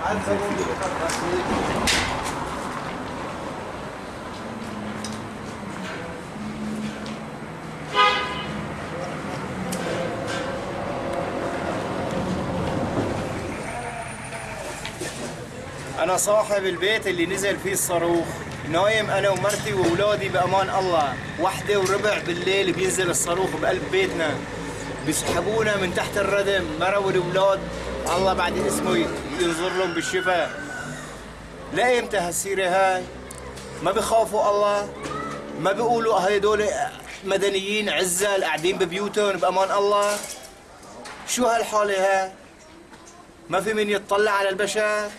أنا صاحب البيت اللي نزل فيه الصاروخ. نايم أنا ومرتي وأولادي بأمان الله. واحدة وربع بالليل بينزل الصاروخ بقلب بيتنا. بيسحبونا من تحت الردم. مرة والأولاد الله بعد اسمه ينظر لهم بالشفاء. لا إمتى هالسيرة هاي. ما بخافوا الله. ما بيقولوا هيدول مدنيين عزل قاعدين ببيوتهم بأمان الله. شو هالحالة هاي؟ ما في من يطلع على البشر.